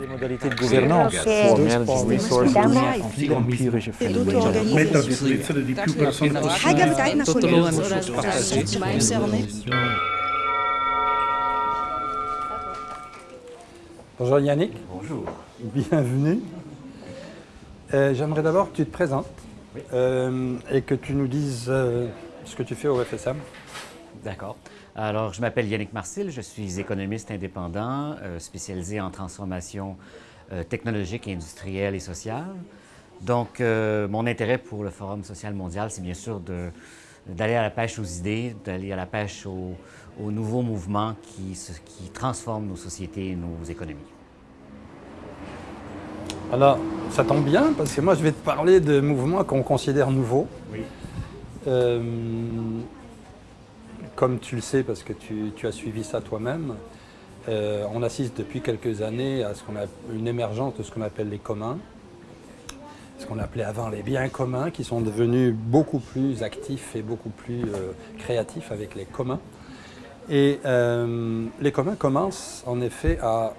Les modalités de gouvernance Europee for managing resources Stemmen. die empirisch effect. Met dat weten die pupils van de Bonjour Yannick. Bonjour. Bienvenue. Euh, J'aimerais d'abord que tu te présentes euh, et que tu nous dises euh, ce que tu fais au FSM. D'accord. Alors, je m'appelle Yannick Marcil, je suis économiste indépendant, euh, spécialisé en transformation euh, technologique, industrielle et sociale. Donc, euh, mon intérêt pour le Forum social mondial, c'est bien sûr d'aller à la pêche aux idées, d'aller à la pêche aux, aux nouveaux mouvements qui, qui transforment nos sociétés et nos économies. Alors, ça tombe bien parce que moi je vais te parler de mouvements qu'on considère nouveaux. Euh, comme tu le sais parce que tu, as suivi ça toi-même, euh, on assiste depuis quelques années à ce qu'on a une émergence de ce qu'on appelle les communs, ce qu'on appelait avant les biens communs, qui sont devenus beaucoup plus actifs et beaucoup plus euh, créatifs avec les communs. Et euh, les communs commencent en effet à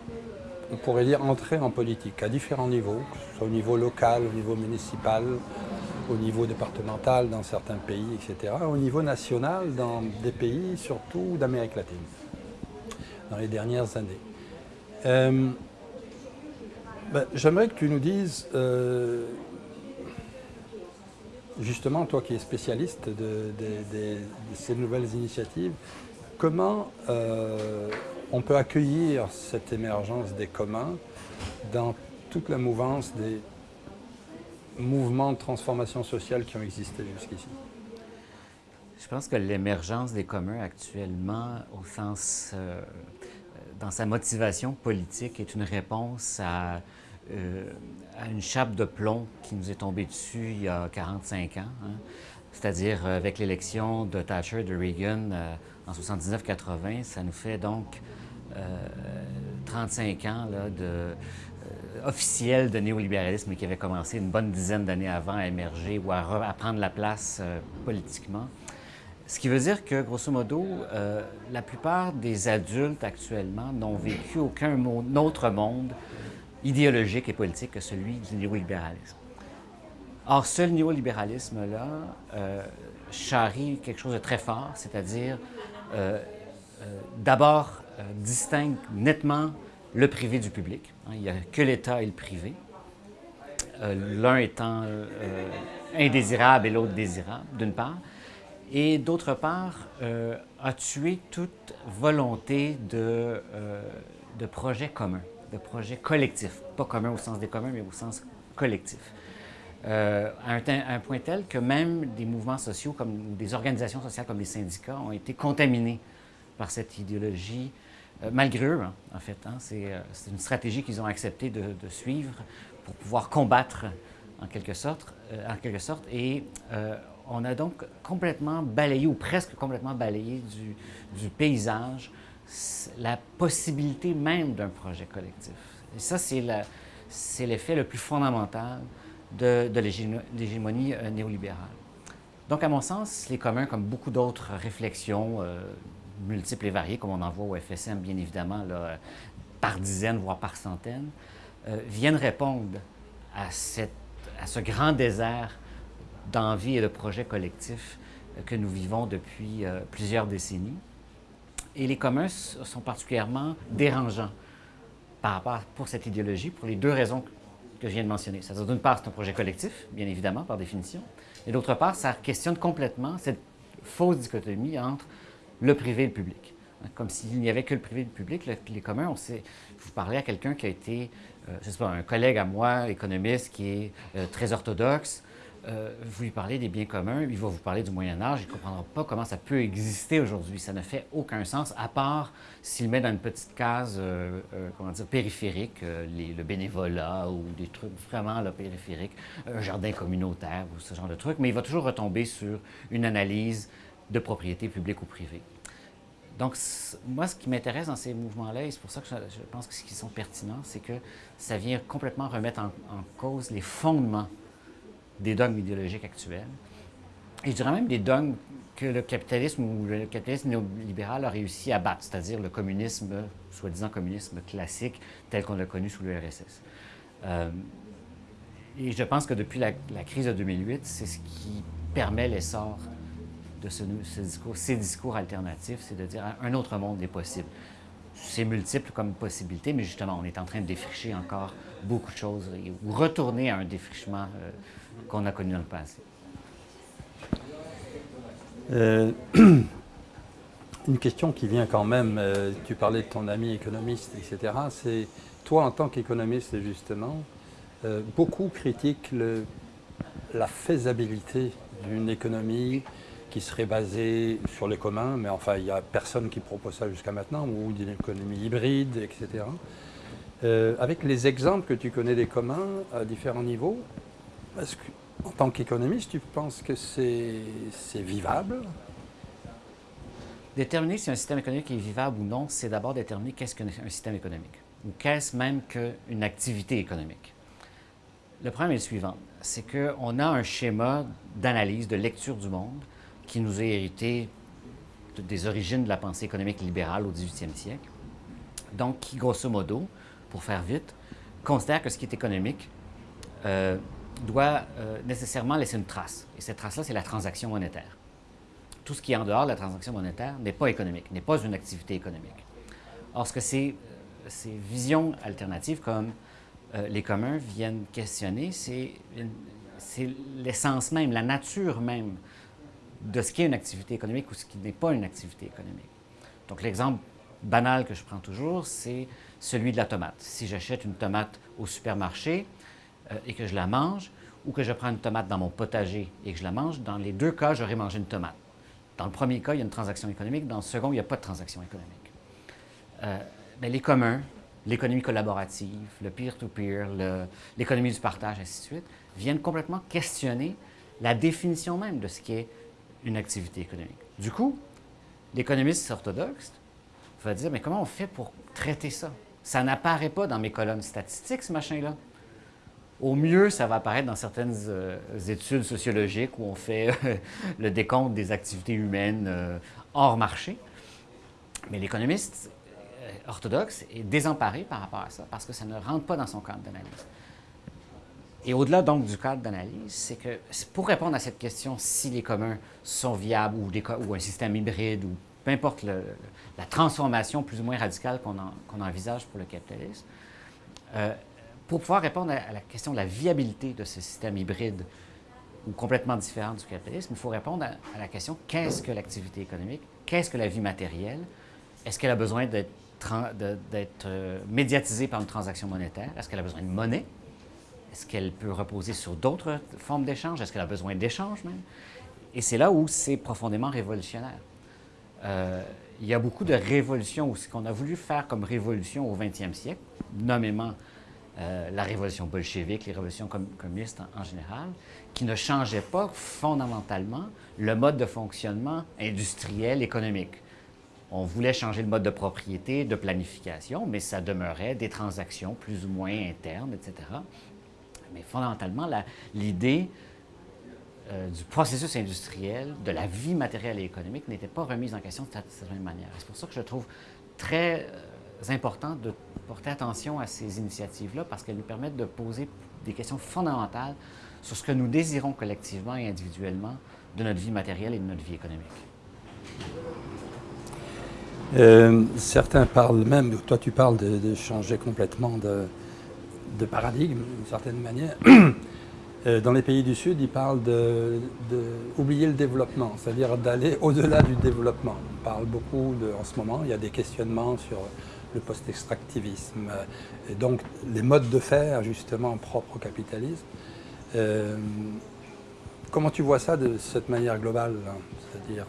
on pourrait dire entrer en politique à différents niveaux, que ce soit au niveau local, au niveau municipal, au niveau départemental dans certains pays, etc., au niveau national dans des pays surtout d'Amérique latine, dans les dernières années. Euh, ben, J'aimerais que tu nous dises, euh, justement, toi qui es spécialiste de, ces nouvelles initiatives, comment euh, on peut accueillir cette émergence des communs dans toute la mouvance des mouvements de transformation sociale qui ont existé jusqu'ici. Je pense que l'émergence des communs actuellement, au sens, euh, dans sa motivation politique, est une réponse à, euh, à une chape de plomb qui nous est tombée dessus il y a 45 ans. hein. C'est-à-dire euh, avec l'élection de Thatcher, de Reagan euh, en 79-80, ça nous fait donc euh, 35 ans là, de, euh, officiel de néolibéralisme qui avait commencé une bonne dizaine d'années avant à émerger ou à, re- à prendre la place euh, politiquement. Ce qui veut dire que, grosso modo, euh, la plupart des adultes actuellement n'ont vécu aucun autre monde idéologique et politique que celui du néolibéralisme. Or, ce néolibéralisme-là euh, charrie quelque chose de très fort, c'est-à-dire euh, euh, d'abord euh, distingue nettement le privé du public. hein. il n'y a que l'État et le privé, Euh, l'un étant euh, indésirable et l'autre désirable, d'une part, et d'autre part, euh, a tué toute volonté de, de projet commun, de projet collectif, pas commun au sens des communs, mais au sens collectif. À, un, à un point tel que même des mouvements sociaux, comme des organisations sociales comme les syndicats, ont été contaminés par cette idéologie, malgré eux, hein, en fait. hein. c'est euh, c'est une stratégie qu'ils ont accepté de, suivre pour pouvoir combattre, en quelque sorte. euh, en quelque sorte et euh, on a donc complètement balayé, ou presque complètement balayé du, paysage, la possibilité même d'un projet collectif. Et ça, c'est l'effet le plus fondamental de, de l'hégémo- l'hégémonie euh, néolibérale. Donc, à mon sens, les communs, comme beaucoup d'autres réflexions euh, multiples et variées, comme on en voit au FSM, bien évidemment, là, par dizaines, voire par centaines, euh, viennent répondre à, cette, à ce grand désert d'envie et de projets collectifs euh, que nous vivons depuis euh, plusieurs décennies. Et les communs sont particulièrement dérangeants par rapport pour cette idéologie, pour les deux raisons que je viens de mentionner. C'est-à-dire, d'une part, c'est un projet collectif, bien évidemment, par définition, et d'autre part, ça questionne complètement cette fausse dichotomie entre le privé et le public. Hein, Comme s'il n'y avait que le privé et le public, le- les communs, on sait, vous parlez à quelqu'un qui a été, euh, je sais pas, un collègue à moi, économiste, qui est euh, très orthodoxe, euh, vous lui parlez des biens communs, il va vous parler du Moyen Âge, il ne comprendra pas comment ça peut exister aujourd'hui. Ça ne fait aucun sens, à part s'il met dans une petite case, euh, comment dire, périphérique, le bénévolat ou des trucs vraiment là, périphériques, un jardin communautaire ou ce genre de trucs, mais il va toujours retomber sur une analyse de propriété publique ou privée. Donc, moi, ce qui m'intéresse dans ces mouvements-là, et c'est pour ça que je, pense qu'ils sont pertinents, c'est que ça vient complètement remettre en, cause les fondements des dogmes idéologiques actuels. Et je dirais même des dogmes que le capitalisme ou le capitalisme néolibéral a réussi à battre, c'est-à-dire le communisme, soi-disant communisme classique, tel qu'on l'a connu sous l'URSS. Euh, et je pense que depuis la, crise de 2008, c'est ce qui permet l'essor de ce, discours, ces discours alternatifs, c'est de dire un autre monde est possible. C'est multiple comme possibilité, mais justement, on est en train de défricher encore beaucoup de choses ou retourner à un défrichement euh, qu'on a connu dans le passé. Euh, une question qui vient quand même, euh, tu parlais de ton ami économiste, etc. C'est toi en tant qu'économiste, justement, beaucoup critiquent la faisabilité d'une économie qui serait basée sur les communs, mais enfin, il n'y a personne qui propose ça jusqu'à maintenant, ou d'une économie hybride, etc. avec les exemples que tu connais des communs à différents niveaux, est-ce que en tant qu'économiste, tu penses que c'est vivable? Déterminer si un système économique est vivable ou non, c'est d'abord déterminer qu'est-ce qu'un système économique, ou qu'est-ce même qu'une activité économique. Le problème est le suivant, c'est qu'on a un schéma d'analyse, de lecture du monde qui nous est hérité des origines de la pensée économique libérale au 18e siècle, donc qui, grosso modo, pour faire vite, considère que ce qui est économique euh, doit euh, nécessairement laisser une trace. Et cette trace-là, c'est la transaction monétaire. Tout ce qui est en dehors de la transaction monétaire n'est pas économique, n'est pas une activité économique. Or, ce que ces, ces visions alternatives comme euh, les communs viennent questionner, c'est l'essence même, la nature même de ce qui est une activité économique ou ce qui n'est pas une activité économique. Donc, l'exemple banal que je prends toujours, c'est celui de la tomate. Si j'achète une tomate au supermarché, euh, et que je la mange, ou que je prends une tomate dans mon potager et que je la mange, dans les deux cas, j'aurais mangé une tomate. Dans le premier cas, il y a une transaction économique. Dans le second, il n'y a pas de transaction économique. Euh, mais les communs, l'économie collaborative, le peer-to-peer, l'économie du partage, ainsi de suite, viennent complètement questionner la définition même de ce qui est une activité économique. Du coup, l'économiste orthodoxe va dire, mais comment on fait pour traiter ça? Ça n'apparaît pas dans mes colonnes statistiques, ce machin-là. Au mieux, ça va apparaître dans certaines euh, études sociologiques où on fait euh, le décompte des activités humaines euh, hors marché. Mais l'économiste orthodoxe est désemparé par rapport à ça parce que ça ne rentre pas dans son cadre d'analyse. Et au-delà donc du cadre d'analyse, c'est que pour répondre à cette question, si les communs sont viables ou, un système hybride ou peu importe la transformation plus ou moins radicale qu'on envisage pour le capitalisme, pour pouvoir répondre à, la question de la viabilité de ce système hybride ou complètement différent du capitalisme, il faut répondre à, la question qu'est-ce que l'activité économique, qu'est-ce que la vie matérielle, est-ce qu'elle a besoin d'être euh, médiatisée par une transaction monétaire, est-ce qu'elle a besoin de monnaie, est-ce qu'elle peut reposer sur d'autres formes d'échange, est-ce qu'elle a besoin d'échange même, et c'est là où c'est profondément révolutionnaire. Euh, il y a beaucoup de révolutions, ou ce qu'on a voulu faire comme révolution au 20e siècle, nommément euh, la révolution bolchevique, les révolutions communistes en, général, qui ne changeaient pas fondamentalement le mode de fonctionnement industriel, économique. On voulait changer le mode de propriété, de planification, mais ça demeurait des transactions plus ou moins internes, etc. Mais fondamentalement, l'idée euh, du processus industriel, de la vie matérielle et économique n'était pas remise en question de même manière. C'est pour ça que je trouve très euh, important de porter attention à ces initiatives-là parce qu'elles nous permettent de poser des questions fondamentales sur ce que nous désirons collectivement et individuellement de notre vie matérielle et de notre vie économique. Euh, certains parlent même, toi tu parles de, changer complètement de, de paradigme d'une certaine manière. Euh, dans les pays du Sud, ils parlent d'oublier le développement, c'est-à-dire d'aller au-delà du développement. On parle beaucoup de, en ce moment, il y a des questionnements sur le post-extractivisme, euh, et donc les modes de faire justement propres au capitalisme. Euh, comment tu vois ça de cette manière globale, hein, c'est-à-dire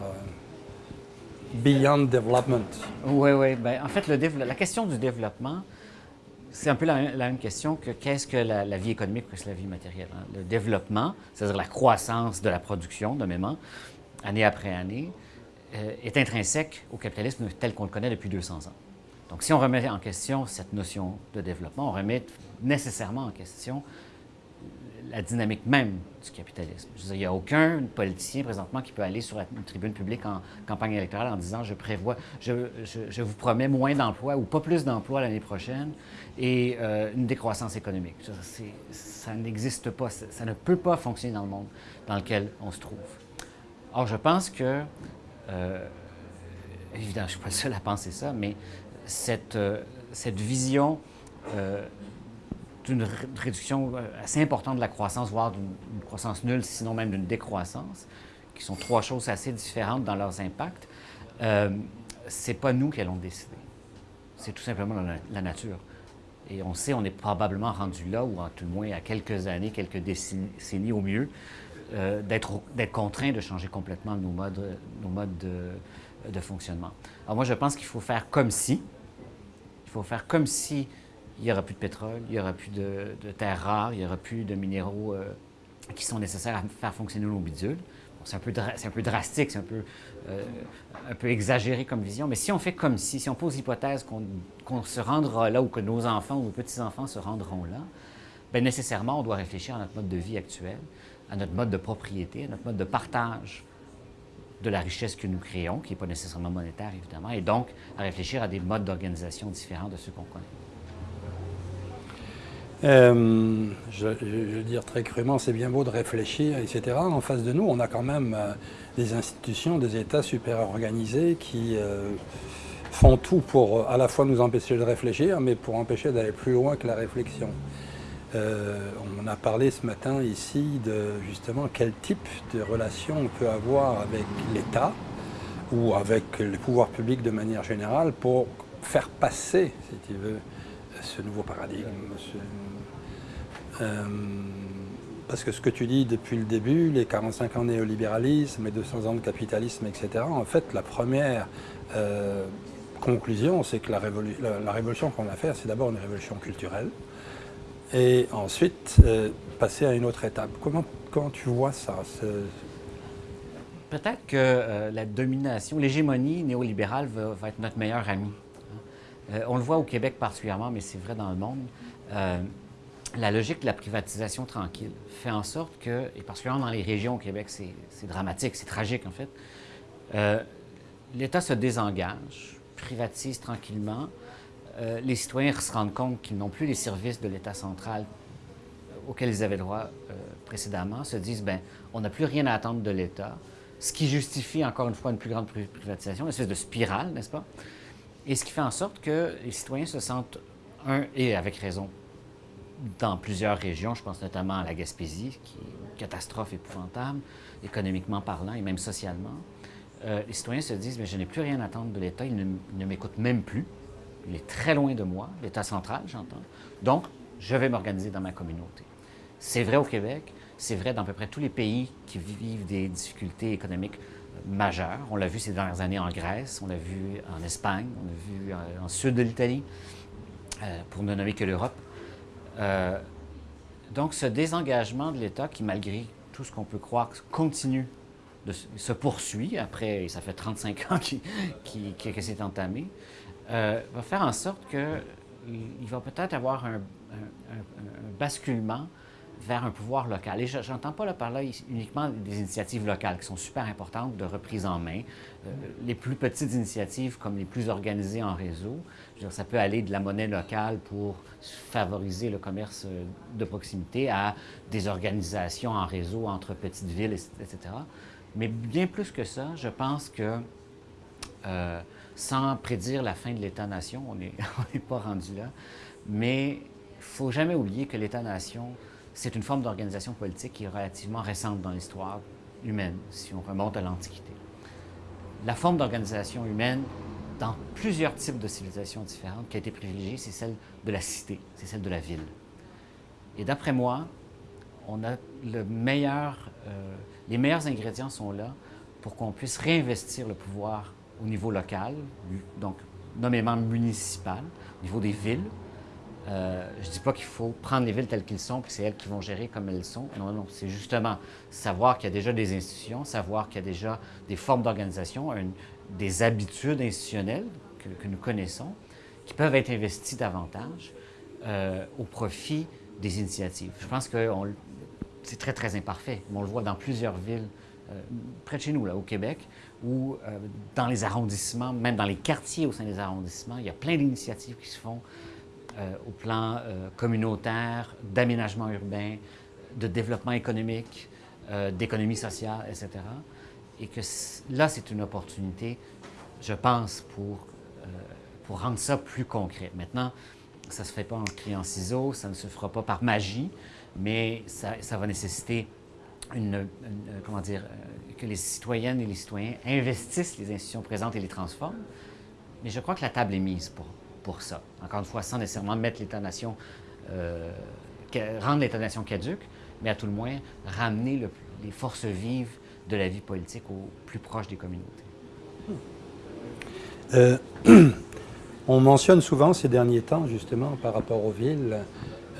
beyond development? Oui, oui. Ben, en fait, la question du développement, c'est un peu la, même question que qu'est-ce que la, vie économique, qu'est-ce que la vie matérielle. Hein? Le développement, c'est-à-dire la croissance de la production, année après année, est intrinsèque au capitalisme tel qu'on le connaît depuis 200 ans. Donc, si on remet en question cette notion de développement, on remet nécessairement en question la dynamique même du capitalisme. Il n'y a aucun politicien présentement qui peut aller sur une tribune publique en campagne électorale en disant je prévois, je, je- vous promets moins d'emplois ou pas plus d'emplois l'année prochaine et euh, une décroissance économique. Ça, n'existe pas, ça, ça ne peut pas fonctionner dans le monde dans lequel on se trouve. Or, je pense que, euh, évidemment, je ne suis pas le seul à penser ça, mais cette, euh, cette vision ré- réduction euh, assez importante de la croissance, voire d'une croissance nulle, sinon même d'une décroissance, qui sont trois choses assez différentes dans leurs impacts, euh, c'est pas nous qui allons décider. C'est tout simplement la, nature. Et on sait, on est probablement rendu là, ou en tout le moins à quelques années, quelques décennies, au mieux, euh, d'être contraint de changer complètement nos modes, de fonctionnement. Alors moi, je pense qu'il faut faire comme si, il faut faire comme si il n'y aura plus de pétrole, il n'y aura plus de, terres rares, il n'y aura plus de minéraux euh, qui sont nécessaires à faire fonctionner nos bidules. C'est un, peu drastique, c'est un peu, euh, un peu exagéré comme vision, mais si on fait comme si, si on pose l'hypothèse qu'on qu'on se rendra là ou que nos enfants ou nos petits-enfants se rendront là, bien nécessairement, on doit réfléchir à notre mode de vie actuel, à notre mode de propriété, à notre mode de partage de la richesse que nous créons, qui n'est pas nécessairement monétaire, évidemment, et donc à réfléchir à des modes d'organisation différents de ceux qu'on connaît. Euh, je, veux dire très crûment, c'est bien beau de réfléchir, etc. En face de nous, on a quand même euh, des institutions, des États super organisés qui euh, font tout pour à la fois nous empêcher de réfléchir, mais pour empêcher d'aller plus loin que la réflexion. On a parlé ce matin ici de justement quel type de relation on peut avoir avec l'État ou avec les pouvoirs publics de manière générale pour faire passer, si tu veux, ce nouveau paradigme. euh, parce que ce que tu dis depuis le début, les 45 ans de néolibéralisme, les 200 ans de capitalisme, etc., en fait, la première euh, conclusion, c'est que la, révolu- la- la révolution qu'on a faire, c'est d'abord une révolution culturelle, et ensuite euh, passer à une autre étape. Comment, tu vois ça Peut-être que la domination, l'hégémonie néolibérale va, va être notre meilleur ami. Euh, on le voit au Québec particulièrement, mais c'est vrai dans le monde. Euh, la logique de la privatisation tranquille fait en sorte que, et particulièrement dans les régions au Québec, c'est dramatique, c'est tragique en fait, euh, l'État se désengage, privatise tranquillement. Les citoyens se rendent compte qu'ils n'ont plus les services de l'État central auxquels ils avaient droit précédemment, se disent, ben, on n'a plus rien à attendre de l'État, ce qui justifie encore une fois une plus grande pri- privatisation, une espèce de spirale, n'est-ce pas? Et ce qui fait en sorte que les citoyens se sentent, un, et avec raison, dans plusieurs régions, je pense notamment à la Gaspésie, qui est une catastrophe épouvantable, économiquement parlant et même socialement. Euh, les citoyens se disent, mais je n'ai plus rien à attendre de l'État, il ne, ne m'écoute même plus, il est très loin de moi, l'État central, j'entends. Donc, je vais m'organiser dans ma communauté. C'est vrai au Québec, c'est vrai dans à peu près tous les pays qui vivent des difficultés économiques majeures. On l'a vu ces dernières années en Grèce, on l'a vu en Espagne, on l'a vu euh, en sud de l'Italie, euh, pour ne nommer que l'Europe. Euh, donc, ce désengagement de l'État qui, malgré tout ce qu'on peut croire, continue, de, se- poursuit, après, ça fait 35 ans que c'est entamé, va faire en sorte qu'il va peut-être avoir un- un basculement vers un pouvoir local. Et je n'entends pas là, par là uniquement des initiatives locales qui sont super importantes de reprise en main. Euh, les plus petites initiatives comme les plus organisées en réseau, ça peut aller de la monnaie locale pour favoriser le commerce euh, de proximité à des organisations en réseau entre petites villes, etc. Mais bien plus que ça, je pense que euh, sans prédire la fin de l'État-nation, on n'est pas rendu là, mais il ne faut jamais oublier que l'État-nation, c'est une forme d'organisation politique qui est relativement récente dans l'histoire humaine, si on remonte à l'Antiquité. La forme d'organisation humaine, dans plusieurs types de civilisations différentes, qui a été privilégiée, c'est celle de la cité, c'est celle de la ville. Et d'après moi, on a euh, les meilleurs ingrédients sont là pour qu'on puisse réinvestir le pouvoir au niveau local, donc nommément municipal, au niveau des villes. Euh, je ne dis pas qu'il faut prendre les villes telles qu'elles sont, puis c'est elles qui vont gérer comme elles sont. Non, non, c'est justement savoir qu'il y a déjà des institutions, savoir qu'il y a déjà des formes d'organisation, des habitudes institutionnelles que, que nous connaissons, qui peuvent être investies davantage euh, au profit des initiatives. Je pense qu'on c'est très, très imparfait. On le voit dans plusieurs villes euh, près de chez nous, là, au Québec, euh, dans les arrondissements, même dans les quartiers au sein des arrondissements, il y a plein d'initiatives qui se font au plan communautaire, d'aménagement urbain, de développement économique, d'économie sociale, etc. Et que là, c'est une opportunité, je pense, pour, rendre ça plus concret. Maintenant, ça ne se fait pas en criant ciseaux, ça ne se fera pas par magie, mais ça, va nécessiter euh, que les citoyennes et les citoyens investissent les institutions présentes et les transforment. Mais je crois que la table est mise pour, ça. Encore une fois, sans nécessairement mettre l'État-nation, euh, rendre l'État-nation caduque, mais à tout le moins ramener les forces vives de la vie politique au plus proche des communautés. Euh, on mentionne souvent ces derniers temps, justement, par rapport aux villes,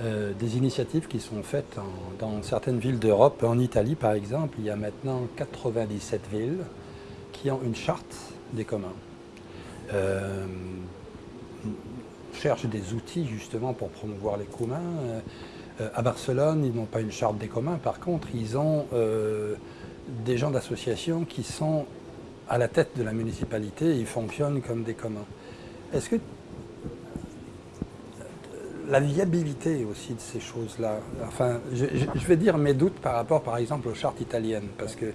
euh, des initiatives qui sont faites dans certaines villes d'Europe. En Italie, par exemple, il y a maintenant 97 villes qui ont une charte des communs. Cherchent des outils justement pour promouvoir les communs. Euh, à Barcelone, ils n'ont pas une charte des communs. Par contre, ils ont euh, des gens d'association qui sont à la tête de la municipalité et ils fonctionnent comme des communs. Est-ce que la viabilité aussi de ces choses-là. Enfin, je, vais dire mes doutes par rapport, par exemple, aux chartes italiennes, parce que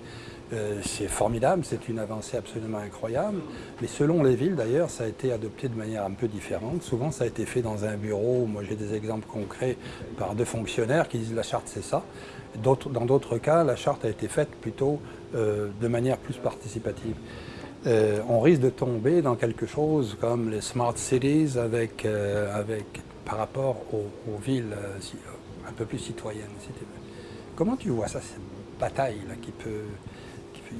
euh, c'est formidable, c'est une avancée absolument incroyable, mais selon les villes, d'ailleurs, ça a été adopté de manière un peu différente. Souvent, ça a été fait dans un bureau, moi j'ai des exemples concrets, par deux fonctionnaires qui disent la charte c'est ça. Dans d'autres cas, la charte a été faite plutôt euh, de manière plus participative. Euh, on risque de tomber dans quelque chose comme les smart cities avec, avec par rapport aux, villes euh, euh, un peu plus citoyennes. Comment tu vois ça, cette bataille qui, peut,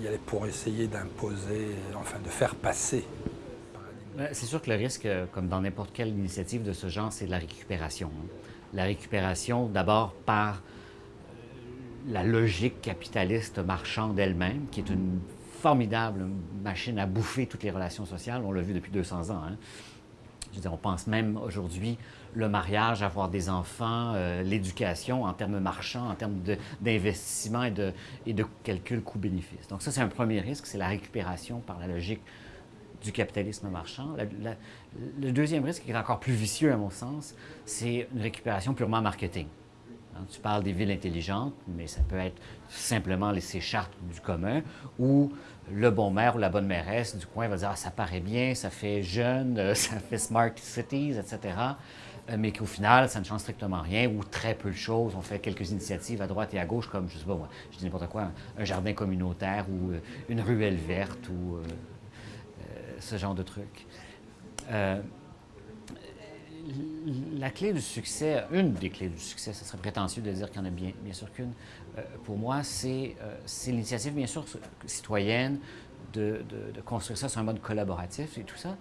y aller pour essayer d'imposer, enfin de faire passer ben, c'est sûr que le risque, euh, comme dans n'importe quelle initiative de ce genre, c'est de la récupération. Hein. La récupération, d'abord par la logique capitaliste marchande elle-même, qui est une formidable machine à bouffer toutes les relations sociales. On l'a vu depuis 200 ans. Hein. On pense même aujourd'hui le mariage, avoir des enfants, euh, l'éducation en termes marchands, en termes d'investissement et de, et de calcul coût-bénéfice. Donc ça, c'est un premier risque, c'est la récupération par la logique du capitalisme marchand. le deuxième risque, qui est encore plus vicieux à mon sens, c'est une récupération purement marketing. Hein, tu parles des villes intelligentes, mais ça peut être simplement laisser charte du commun, ou le bon maire ou la bonne mairesse du coin va dire ah, ça paraît bien, ça fait jeune, euh, ça fait smart cities, etc. Euh, mais qu'au final, ça ne change strictement rien ou très peu de choses. On fait quelques initiatives à droite et à gauche, comme, je sais pas moi, je dis n'importe quoi, un, jardin communautaire ou euh, une ruelle verte ou ce genre de trucs la clé du succès, une des clés du succès, ce serait prétentieux de dire qu'il y en a bien, bien sûr qu'une, euh, pour moi, euh, c'est l'initiative, bien sûr, citoyenne de, de, construire ça sur un mode collaboratif et tout ça,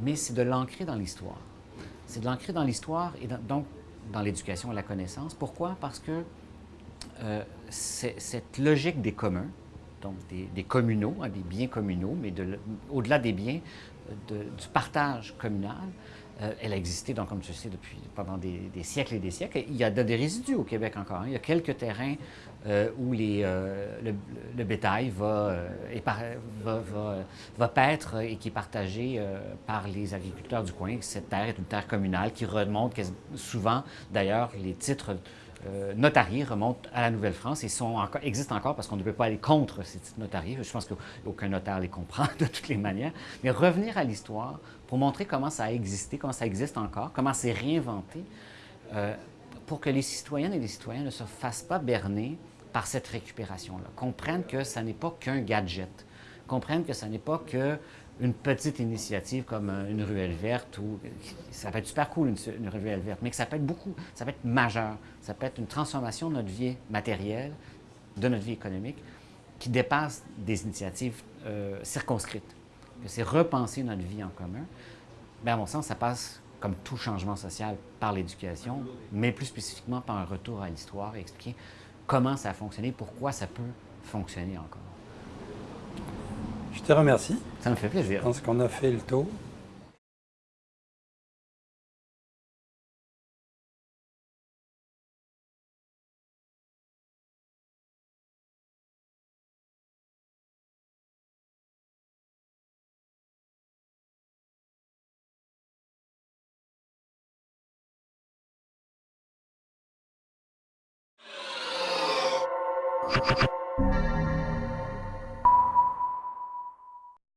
mais c'est de l'ancrer dans l'histoire. C'est de l'ancrer dans l'histoire et donc dans l'éducation et la connaissance. Pourquoi? Parce que euh, cette logique des communs, donc des, communaux, hein, des biens communaux, mais au-delà des biens, du partage communal, euh, elle a existé, donc, comme tu sais, depuis, pendant des, siècles et des siècles. Il y a des résidus au Québec encore. Il y a quelques terrains euh, où les, euh, le, bétail va, va, va, va, paître et qui est partagé par les agriculteurs du coin. Cette terre est une terre communale qui remonte souvent, d'ailleurs, les titres euh, notariés remontent à la Nouvelle-France et sont encore, existent encore parce qu'on ne peut pas aller contre ces titres notariés. Je pense qu'aucun notaire les comprend de toutes les manières. Mais revenir à l'histoire pour montrer comment ça a existé, comment ça existe encore, comment c'est réinventé, euh, pour que les citoyennes et les citoyens ne se fassent pas berner par cette récupération-là, comprennent que ça n'est pas qu'un gadget, comprennent que ça n'est pas que une petite initiative comme euh, une ruelle verte, ou ça peut être super cool une, ruelle verte, mais que ça peut être beaucoup, ça peut être majeur, ça peut être une transformation de notre vie matérielle, de notre vie économique, qui dépasse des initiatives euh, circonscrites. C'est repenser notre vie en commun. Mais à mon sens, ça passe, comme tout changement social, par l'éducation, mais plus spécifiquement par un retour à l'histoire et expliquer comment ça a fonctionné, pourquoi ça peut fonctionner encore. Je te remercie. Ça me fait plaisir. Je pense qu'on a fait le tour.